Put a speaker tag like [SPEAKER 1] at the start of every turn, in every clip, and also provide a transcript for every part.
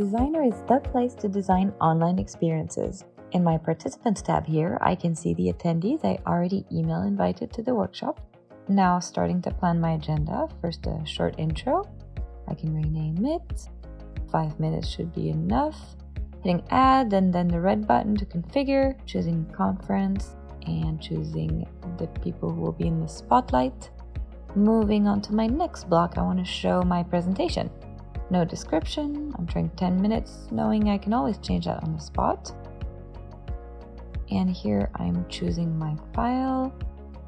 [SPEAKER 1] Designer is the place to design online experiences. In my Participants tab here, I can see the attendees I already email invited to the workshop. Now starting to plan my agenda, first a short intro. I can rename it. Five minutes should be enough. Hitting add and then the red button to configure, choosing conference and choosing the people who will be in the spotlight. Moving on to my next block, I want to show my presentation. No description, I'm trying 10 minutes, knowing I can always change that on the spot. And here I'm choosing my file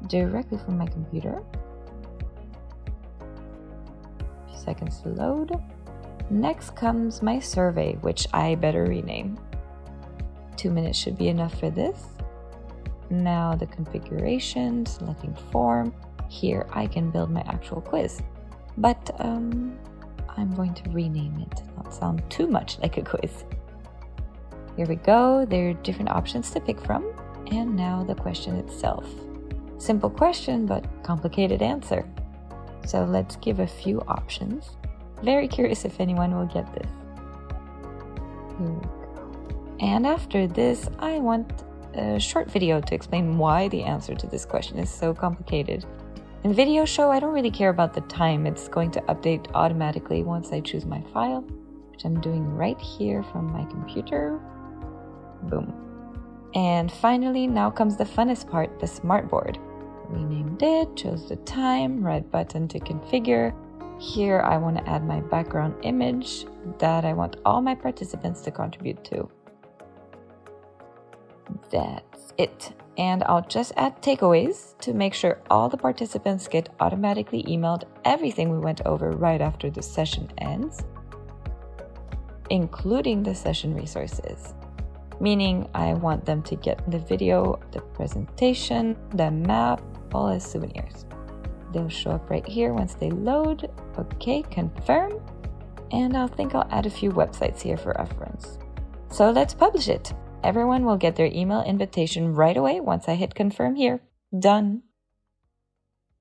[SPEAKER 1] directly from my computer. A few seconds to load. Next comes my survey, which I better rename. Two minutes should be enough for this. Now the configuration, selecting form, here I can build my actual quiz. But um, I'm going to rename it, to not sound too much like a quiz. Here we go, there are different options to pick from, and now the question itself. Simple question, but complicated answer. So let's give a few options. Very curious if anyone will get this. And after this, I want a short video to explain why the answer to this question is so complicated in Video Show, I don't really care about the time. It's going to update automatically once I choose my file, which I'm doing right here from my computer. Boom. And finally, now comes the funnest part, the smartboard. Renamed it, chose the time, red button to configure. Here I want to add my background image that I want all my participants to contribute to. That's it and I'll just add takeaways to make sure all the participants get automatically emailed everything we went over right after the session ends, including the session resources. Meaning, I want them to get the video, the presentation, the map, all as souvenirs. They'll show up right here once they load. Okay, confirm. And I think I'll add a few websites here for reference. So let's publish it. Everyone will get their email invitation right away once I hit confirm here. Done.